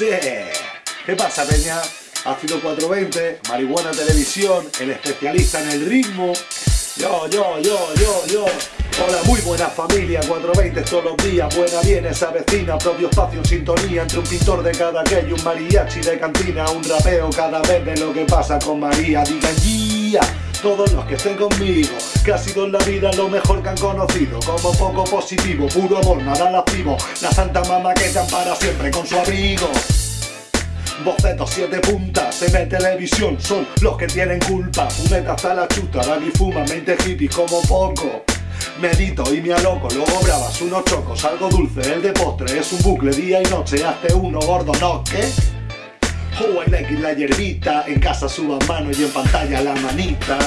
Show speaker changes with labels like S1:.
S1: ¿Qué pasa, Peña? Ácido 420, Marihuana Televisión, el especialista en el ritmo. Yo, yo, yo, yo, yo. Hola, muy buena familia, 420 todos los días, buena bien esa vecina, propio espacio en sintonía entre un pintor de cada aquello, un mariachi de cantina, un rapeo cada vez de lo que pasa con María. Digan guía, todos los que estén conmigo, que ha sido en la vida lo mejor que han conocido, como poco positivo, puro amor, nada lascivo, la santa mamá que te ampara siempre con su abrigo. Bocetos, siete puntas, ve televisión, son los que tienen culpa. Fumeta hasta la chuta, Dani fuma, 20 hippies como poco. Medito y me aloco, luego bravas unos chocos, algo dulce, el de postre es un bucle día y noche, hazte uno gordo, ¿no? ¿Qué? Juega like la hierbita, en casa suba mano y en pantalla la manita.